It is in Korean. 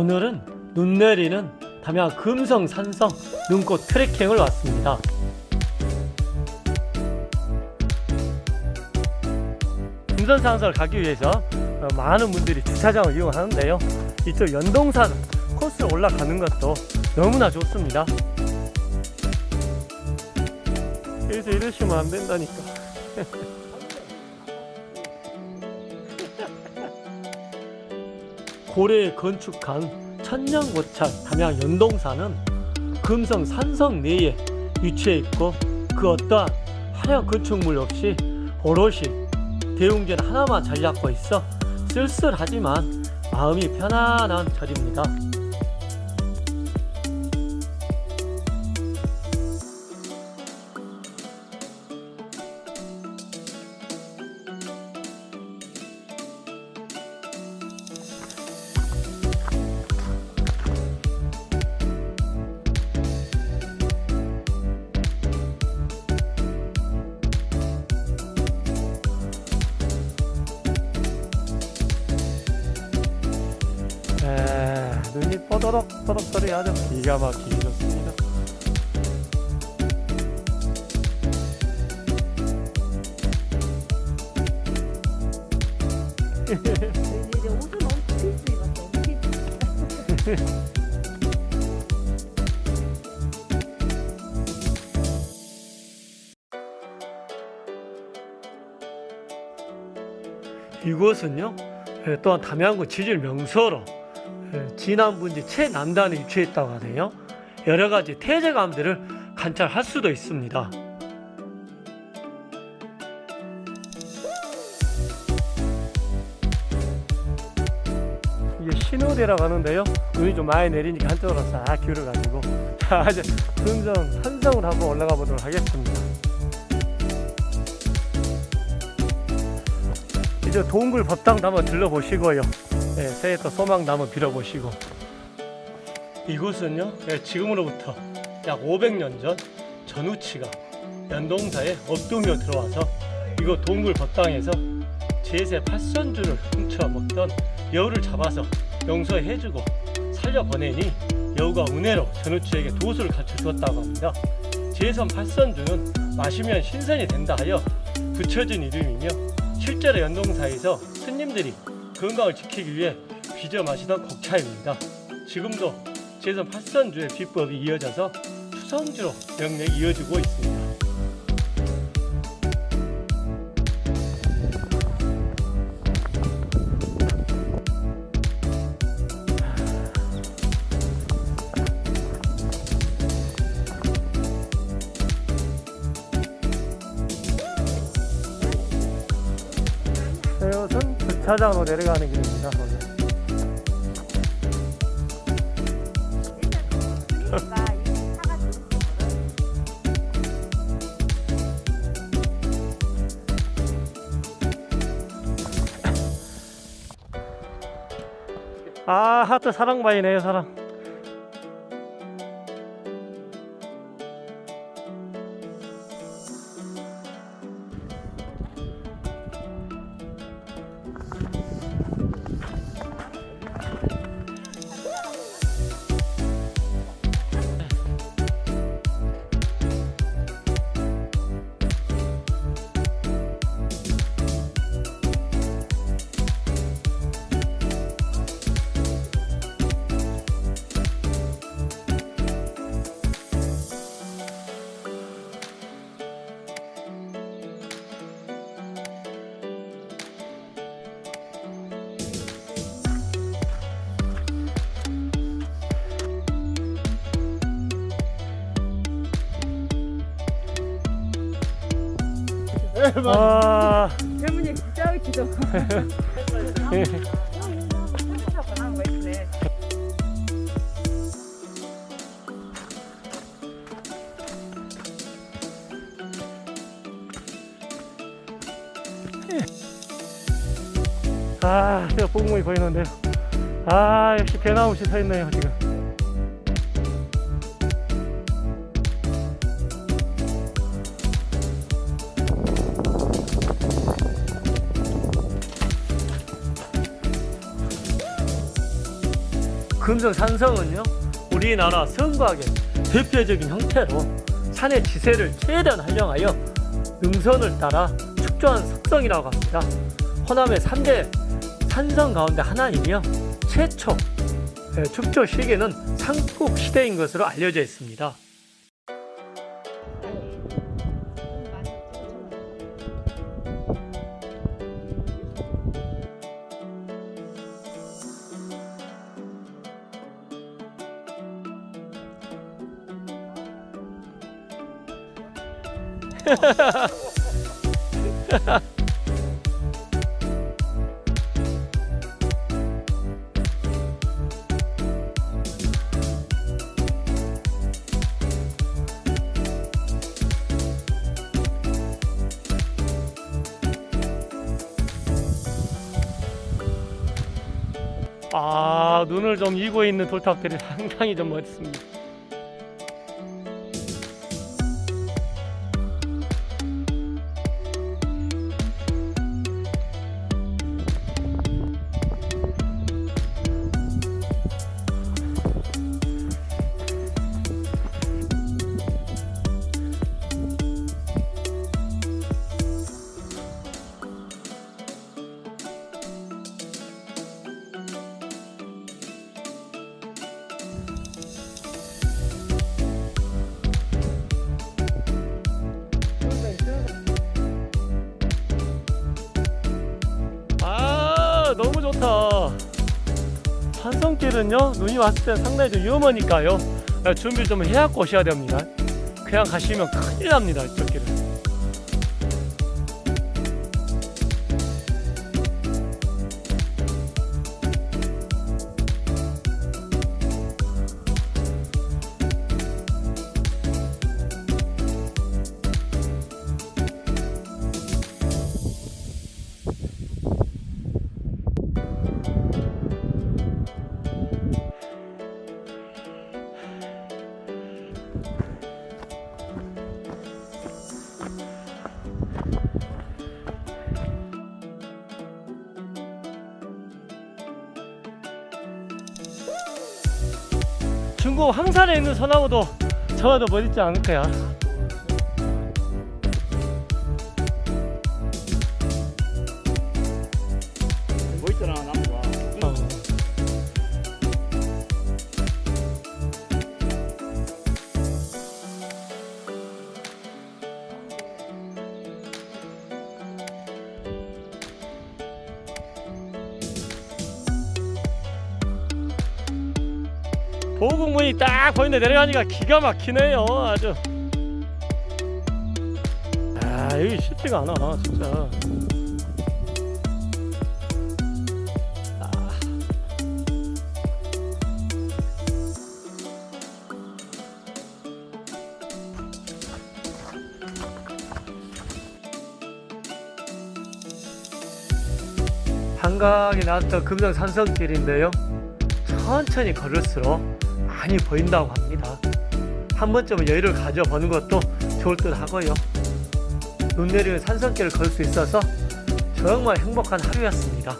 오늘은 눈 내리는 담양 금성 산성 눈꽃 트레킹을 왔습니다. 금성 산성을 가기 위해서 어, 많은 분들이 주차장을 이용하는데요. 이쪽 연동산 코스를 올라가는 것도 너무나 좋습니다. 여기서 이러시면 안 된다니까. 고래에 건축한 천년고찰 담양 연동산은 금성 산성 내에 위치해 있고 그 어떠한 화려한 건축물 없이 오롯이 대웅전 하나만 잘 잡고 있어 쓸쓸하지만 마음이 편안한 절입니다. 에, 눈이 뽀더럭 뽀덕 소리 아주 기가 막히게 좋습니다. 이곳은요 에, 또한 담양구 지질 명소로 에, 진안분지 최남단에 위치해 있다고 하네요. 여러 가지 태제감들을 관찰할 수도 있습니다. 이게 신호대라고 하는데요. 눈이 좀 많이 내리니까 한쪽으로 싹 기울어가지고 자 이제 금성 산성을 한번 올라가 보도록 하겠습니다. 이제 동굴 법당도 한번 들러보시고요. 네, 새해 또 소망도 한번 빌어보시고. 이곳은요, 네, 지금으로부터 약 500년 전 전우치가 연동사에 업두며 들어와서 이곳 동굴 법당에서 제세 팔선주를 훔쳐 먹던 여우를 잡아서 용서해주고 살려보내니 여우가 은혜로 전우치에게 도수를 가르쳐 주었다고 합니다. 제선 팔선주는 마시면 신선이 된다 하여 붙여진 이름이며 실제로 연동사에서 스님들이 건강을 지키기 위해 빚어 마시던 곡차입니다. 지금도 제선 팔선주의 비법이 이어져서 추성주로 명맥이 이어지고 있습니다. 주차장으로 내려가는 길입니다. 아 하트 사랑바이네요 사랑. 아, 젊은이 진짜 기도. 예. 아, 제가 뽕뽕이 보이는데요. 아, 역시 배나무시 서 있네요, 지금. 금성 산성은요 우리나라 성곽의 대표적인 형태로 산의 지세를 최대한 활용하여 능선을 따라 축조한 석성이라고 합니다. 호남의 3대 산성 가운데 하나이며 최초 예, 축조 시기는 삼국 시대인 것으로 알려져 있습니다. 아 눈을 좀 이고 있는 돌탑들이 상당히 좀 멋있습니다. 좋다 산성길은요 눈이 왔을 때 상당히 좀 위험하니까요. 아, 준비 좀 해갖고 오셔야 됩니다. 그냥 가시면 큰일 납니다 이쪽 길은 중국 황산에 있는 소나무도 저와도 멋있지 않을 거야 보국문이 딱 보이는데 내려가니까 기가 막히네요 아주 아 여기 쉽지가 않아 진짜 아. 한강에 나왔던 금성 산성길인데요. 천천히 걸을수록 많이 보인다고 합니다. 한 번쯤은 여유를 가져보는 것도 좋을 듯 하고요. 눈 내리는 산성길을 걸 수 있어서 정말 행복한 하루였습니다.